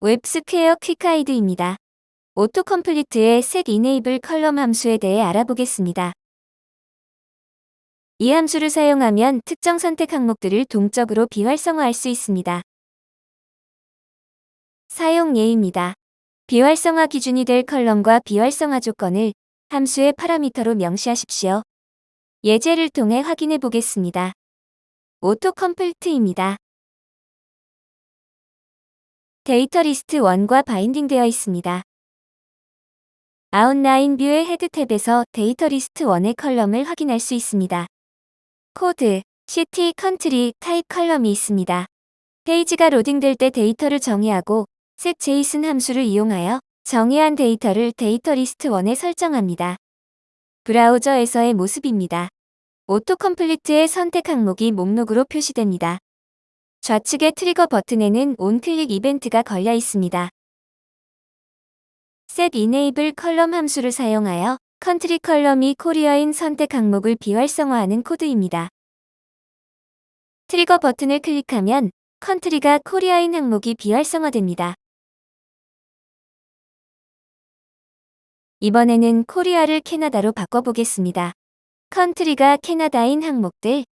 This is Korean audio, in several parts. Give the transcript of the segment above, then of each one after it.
WebSquare Quick Guide입니다. AutoComplete의 set enable column 함수에 대해 알아보겠습니다. 이 함수를 사용하면 특정 선택 항목들을 동적으로 비활성화할 수 있습니다. 사용 예입니다. 비활성화 기준이 될 column과 비활성화 조건을 함수의 파라미터로 명시하십시오. 예제를 통해 확인해 보겠습니다. AutoComplete입니다. 데이터 리스트 1과 binding되어 있습니다. outline view의 head tab에서 데이터 리스트 1의 column을 확인할 수 있습니다. 코드, city, country, type column이 있습니다. 페이지가 로딩될 때 데이터를 정의하고 set json 함수를 이용하여 정의한 데이터를 데이터 리스트 1에 설정합니다. 브라우저에서의 모습입니다. AutoComplete의 선택 항목이 목록으로 표시됩니다. 좌측의 trigger 버튼에는 onclick 이벤트가 걸려 있습니다. set enable column 함수를 사용하여 country column이 코리아인 선택 항목을 비활성화하는 코드입니다. trigger 버튼을 클릭하면 country가 코리아인 항목이 비활성화됩니다. 이번에는 코리아를 캐나다로 바꿔보겠습니다. country가 캐나다인 항목들,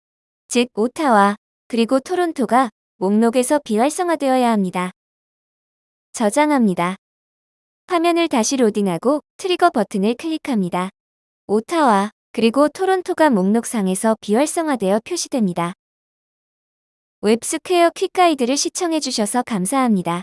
즉 오타와 그리고 토론토가 목록에서 비활성화되어야 합니다. 저장합니다. 화면을 다시 로딩하고 trigger 버튼을 클릭합니다. 오타와 그리고 토론토가 목록상에서 비활성화되어 표시됩니다. 웹스퀘어 quick guide를 시청해주셔서 감사합니다.